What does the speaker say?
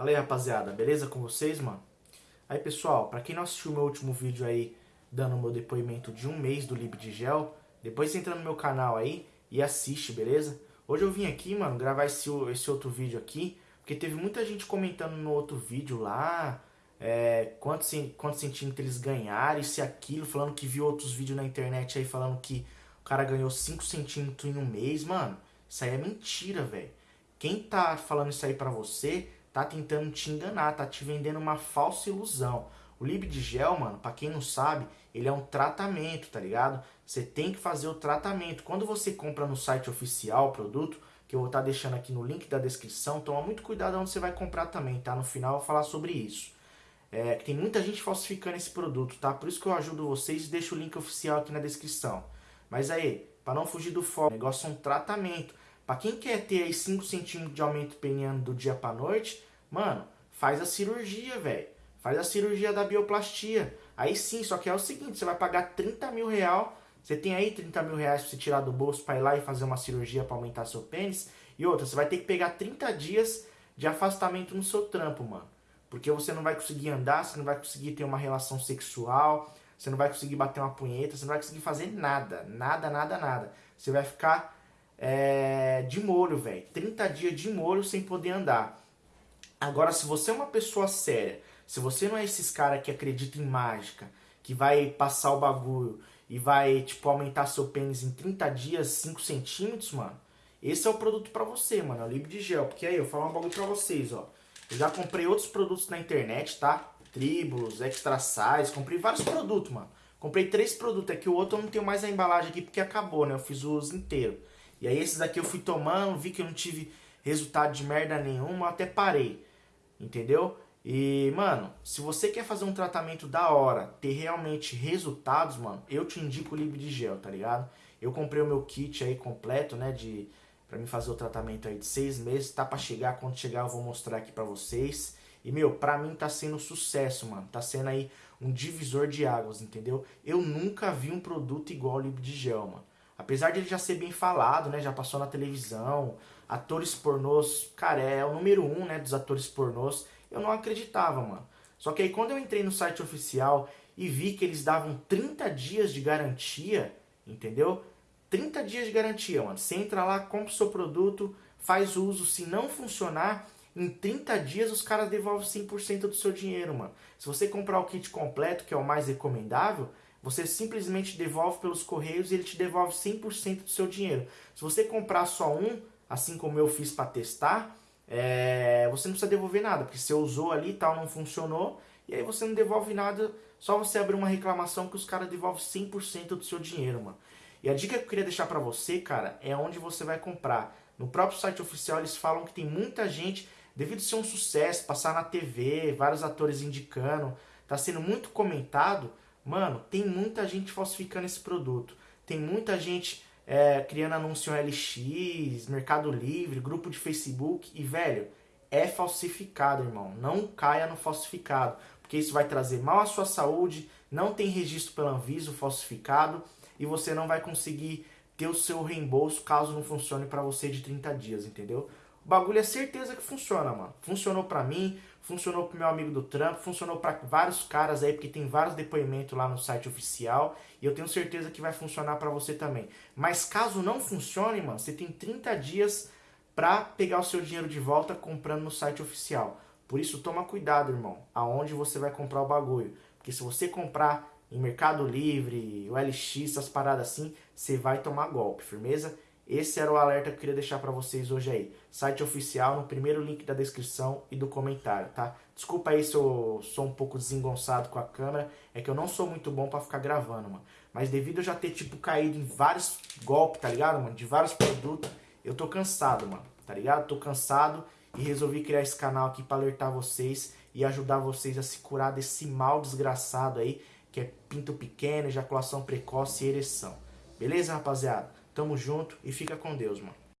Fala aí, rapaziada, beleza com vocês, mano? Aí, pessoal, pra quem não assistiu meu último vídeo aí, dando meu depoimento de um mês do LibDgel, depois entra no meu canal aí e assiste, beleza? Hoje eu vim aqui, mano, gravar esse, esse outro vídeo aqui, porque teve muita gente comentando no outro vídeo lá, é, quantos, quantos centímetros eles ganharam, isso e aquilo, falando que viu outros vídeos na internet aí falando que o cara ganhou 5 centímetros em um mês, mano. Isso aí é mentira, velho. Quem tá falando isso aí pra você tá tentando te enganar, tá te vendendo uma falsa ilusão. O Libdigel, mano, pra quem não sabe, ele é um tratamento, tá ligado? Você tem que fazer o tratamento. Quando você compra no site oficial o produto, que eu vou estar tá deixando aqui no link da descrição, toma muito cuidado onde você vai comprar também, tá? No final eu vou falar sobre isso. É, tem muita gente falsificando esse produto, tá? Por isso que eu ajudo vocês e deixo o link oficial aqui na descrição. Mas aí, para não fugir do foco, o negócio é um tratamento. Para quem quer ter aí 5 centímetros de aumento peniano do dia para noite, mano, faz a cirurgia, velho. Faz a cirurgia da bioplastia. Aí sim, só que é o seguinte, você vai pagar 30 mil real. Você tem aí 30 mil reais para você tirar do bolso para ir lá e fazer uma cirurgia para aumentar seu pênis. E outra, você vai ter que pegar 30 dias de afastamento no seu trampo, mano. Porque você não vai conseguir andar, você não vai conseguir ter uma relação sexual, você não vai conseguir bater uma punheta, você não vai conseguir fazer nada. Nada, nada, nada. Você vai ficar é, de molho, velho. 30 dias de molho sem poder andar. Agora, se você é uma pessoa séria, se você não é esses caras que acreditam em mágica, que vai passar o bagulho e vai, tipo, aumentar seu pênis em 30 dias, 5 centímetros, mano, esse é o produto pra você, mano, é o Libre de Gel. Porque aí, eu falar um bagulho pra vocês, ó. Eu já comprei outros produtos na internet, tá? Tribulus, Extra Size, comprei vários produtos, mano. Comprei três produtos, é que o outro eu não tenho mais a embalagem aqui porque acabou, né? Eu fiz o uso inteiro. E aí esses aqui eu fui tomando, vi que eu não tive resultado de merda nenhuma, até parei. Entendeu? E, mano, se você quer fazer um tratamento da hora, ter realmente resultados, mano, eu te indico o Libre de Gel, tá ligado? Eu comprei o meu kit aí completo, né, de para mim fazer o tratamento aí de seis meses, tá para chegar, quando chegar eu vou mostrar aqui para vocês. E, meu, pra mim tá sendo sucesso, mano. Tá sendo aí um divisor de águas, entendeu? Eu nunca vi um produto igual ao Libre de Gel, mano. Apesar de ele já ser bem falado, né? Já passou na televisão, atores pornôs, cara, é o número um, né? Dos atores pornôs. Eu não acreditava, mano. Só que aí quando eu entrei no site oficial e vi que eles davam 30 dias de garantia, entendeu? 30 dias de garantia, mano. Você entra lá, compra o seu produto, faz uso. Se não funcionar, em 30 dias os caras devolvem 100% do seu dinheiro, mano. Se você comprar o kit completo, que é o mais recomendável, você simplesmente devolve pelos correios e ele te devolve 100% do seu dinheiro. Se você comprar só um, assim como eu fiz para testar, é, você não precisa devolver nada, porque você usou ali e tal, não funcionou, e aí você não devolve nada, só você abrir uma reclamação que os caras devolvem 100% do seu dinheiro, mano. E a dica que eu queria deixar para você, cara, é onde você vai comprar. No próprio site oficial eles falam que tem muita gente, devido ser um sucesso, passar na TV, vários atores indicando, tá sendo muito comentado, Mano, tem muita gente falsificando esse produto. Tem muita gente é, criando anúncio LX, Mercado Livre, grupo de Facebook. E, velho, é falsificado, irmão. Não caia no falsificado. Porque isso vai trazer mal à sua saúde. Não tem registro pela Anvisa falsificado. E você não vai conseguir ter o seu reembolso caso não funcione para você de 30 dias, entendeu? O bagulho é certeza que funciona, mano. Funcionou pra mim, funcionou pro meu amigo do trampo, funcionou para vários caras aí, porque tem vários depoimentos lá no site oficial. E eu tenho certeza que vai funcionar para você também. Mas caso não funcione, mano, você tem 30 dias pra pegar o seu dinheiro de volta comprando no site oficial. Por isso, toma cuidado, irmão, aonde você vai comprar o bagulho. Porque se você comprar em Mercado Livre, o LX, essas paradas assim, você vai tomar golpe, firmeza? Esse era o alerta que eu queria deixar para vocês hoje aí. Site oficial no primeiro link da descrição e do comentário, tá? Desculpa aí se eu sou um pouco desengonçado com a câmera, é que eu não sou muito bom para ficar gravando, mano. Mas devido eu já ter, tipo, caído em vários golpes, tá ligado, mano? De vários produtos, eu tô cansado, mano, tá ligado? Tô cansado e resolvi criar esse canal aqui para alertar vocês e ajudar vocês a se curar desse mal desgraçado aí, que é pinto pequeno, ejaculação precoce e ereção. Beleza, rapaziada? Tamo junto e fica com Deus, mano.